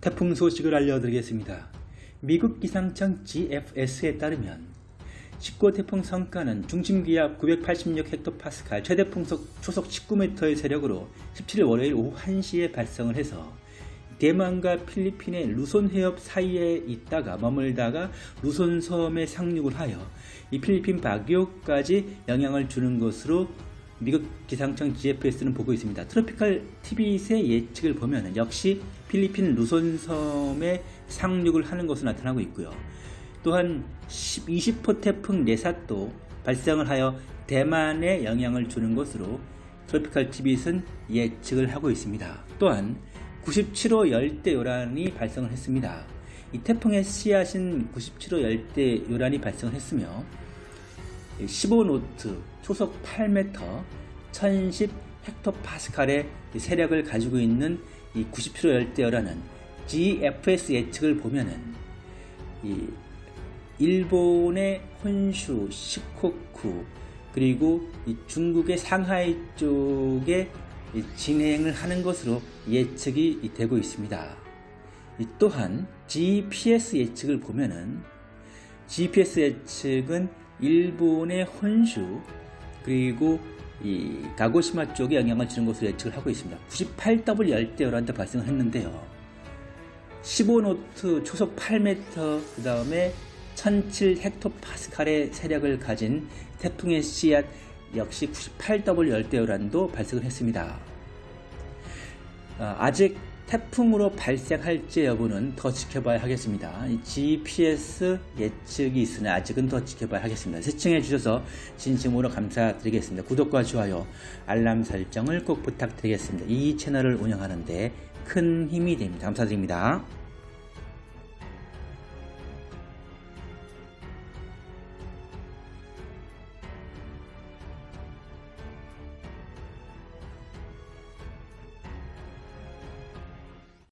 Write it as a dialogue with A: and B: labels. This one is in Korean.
A: 태풍 소식을 알려드리겠습니다. 미국 기상청 GFS에 따르면 19호 태풍 성과는 중심기압 986헥토파스칼 최대 풍속 초속 19m의 세력으로 17일 월요일 오후 1시에 발생을 해서 대만과 필리핀의 루손 해협 사이에 있다가 머물다가 루손 섬에 상륙을 하여 이 필리핀 바기오까지 영향을 주는 것으로 미국 기상청 GFS는 보고 있습니다. 트로피칼 TV의 예측을 보면 역시 필리핀 루손 섬에 상륙을 하는 것으로 나타나고 있고요. 또한 20호 태풍 네사또 발생을 하여 대만에 영향을 주는 것으로 트로피칼 TV는 예측을 하고 있습니다. 또한 97호 열대 요란이 발생을 했습니다. 이 태풍의 씨앗인 97호 열대 요란이 발생을 했으며 15노트 초속 8m 1010 헥토파스칼의 세력을 가지고 있는 이 97호 열대 요란은 GFS 예측을 보면은 이 일본의 혼슈, 시코쿠 그리고 중국의 상하이 쪽에 진행을 하는 것으로 예측이 되고 있습니다. 또한 GPS 예측을 보면은 GPS 예측은 일본의 혼슈 그리고 이 가고시마 쪽에 영향을 주는 것으로 예측을 하고 있습니다. 98W 열대요란도 발생을 했는데요. 15노트 초속 8m 그 다음에 1007 헥토파스칼의 세력을 가진 태풍의 씨앗 역시 98W 열대요란도 발생을 했습니다. 아, 아직 태풍으로 발생할지 여부는 더 지켜봐야 하겠습니다. GPS 예측이 있으나 아직은 더 지켜봐야 하겠습니다. 시청해 주셔서 진심으로 감사드리겠습니다. 구독과 좋아요, 알람 설정을 꼭 부탁드리겠습니다. 이 채널을 운영하는데 큰 힘이 됩니다. 감사드립니다.